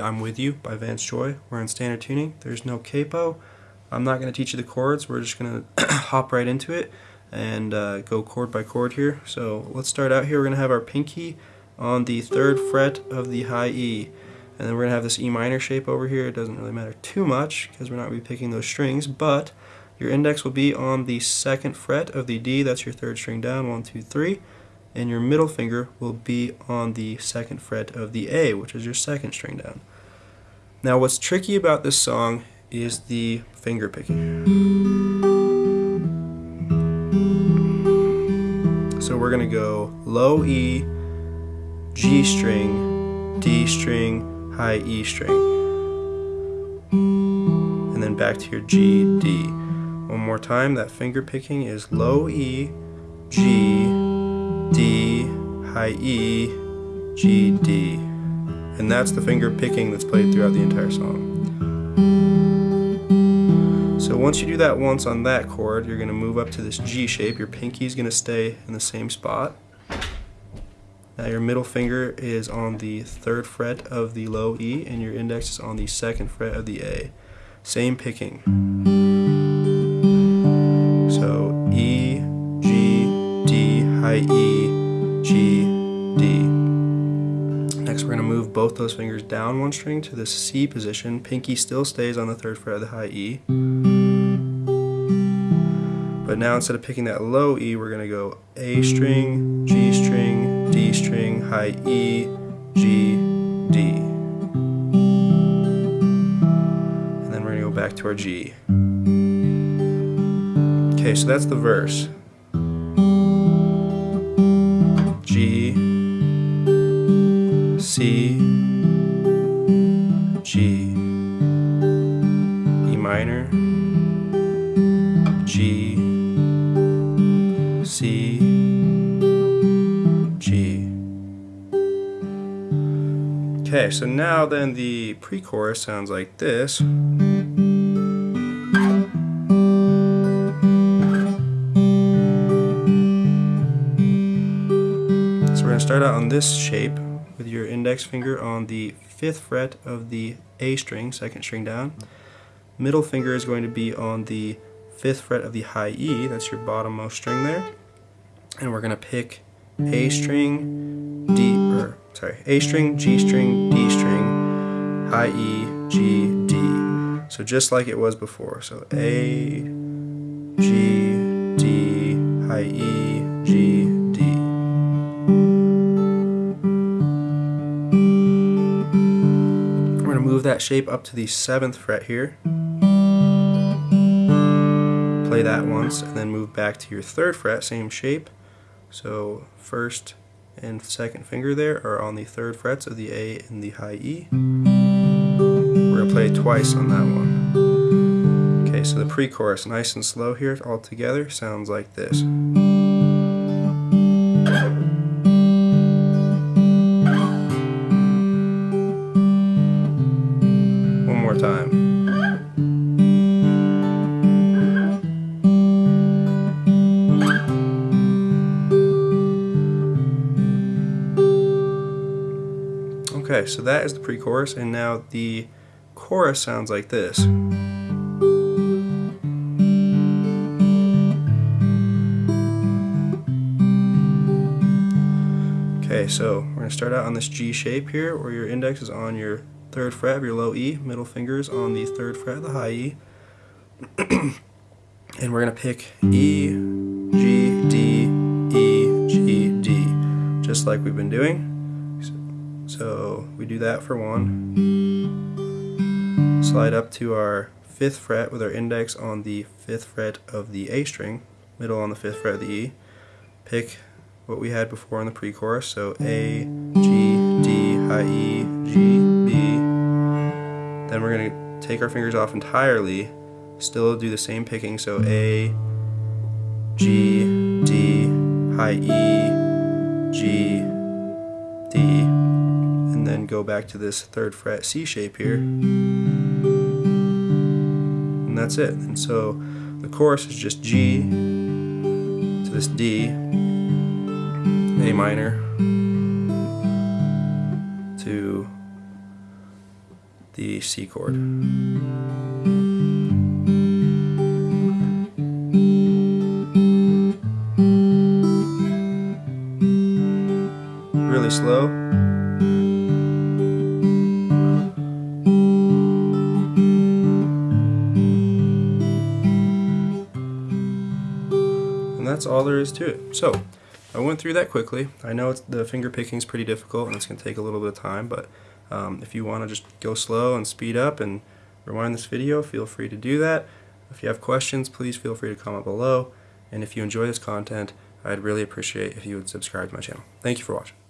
I'm With You by Vance Joy. We're in standard tuning. There's no capo. I'm not going to teach you the chords. We're just going to hop right into it and uh, go chord by chord here. So let's start out here. We're going to have our pinky on the third fret of the high E. And then we're going to have this E minor shape over here. It doesn't really matter too much because we're not going to be picking those strings, but your index will be on the second fret of the D. That's your third string down, one, two, three. And your middle finger will be on the second fret of the A, which is your second string down. Now what's tricky about this song is the finger picking. So we're going to go low E, G string, D string, high E string. And then back to your G, D. One more time, that finger picking is low E, G, high E, G, D. And that's the finger picking that's played throughout the entire song. So once you do that once on that chord, you're going to move up to this G shape. Your pinky is going to stay in the same spot. Now your middle finger is on the third fret of the low E and your index is on the second fret of the A. Same picking. So E, G, D, high E, G, we're going to move mm. both those fingers down one string to the C position. Pinky still stays on the third fret of the high E. But now instead of picking that low E, we're going to go A string, G string, D string, high E, G, D. And then we're going to go back to our G. Okay, so that's the verse. C, G, E minor, G, C, G. Okay, so now then the pre-chorus sounds like this. So we're going to start out on this shape with your index finger on the fifth fret of the A string, second string down. Middle finger is going to be on the fifth fret of the high E, that's your bottommost string there. And we're going to pick A string, D, or sorry, A string, G string, D string, high E, G, D. So just like it was before. So A, G, D, high E, G, that shape up to the 7th fret here. Play that once and then move back to your 3rd fret, same shape. So first, and second finger there are on the third frets of the A and the high E. We're going to play twice on that one. Okay, so the pre-chorus, nice and slow here all together, sounds like this. So that is the pre-chorus, and now the chorus sounds like this. Okay, so we're going to start out on this G shape here, where your index is on your third fret of your low E, middle fingers on the third fret of the high E. and we're going to pick E, G, D, E, G, D, just like we've been doing. So we do that for one. Slide up to our fifth fret with our index on the fifth fret of the A string, middle on the fifth fret of the E. Pick what we had before in the pre-chorus, so A, G, D, high E, G, B. Then we're going to take our fingers off entirely, still do the same picking, so A, G, D, high E, G, D, and then mm. go back to this third fret C shape here. And that's it. And so the chorus is just G to this D, A minor, to the C chord. Really slow. And that's all there is to it. So, I went through that quickly. I know it's, the finger picking is pretty difficult and it's going to take a little bit of time, but um, if you want to just go slow and speed up and rewind this video, feel free to do that. If you have questions, please feel free to comment below. And if you enjoy this content, I'd really appreciate if you would subscribe to my channel. Thank you for watching.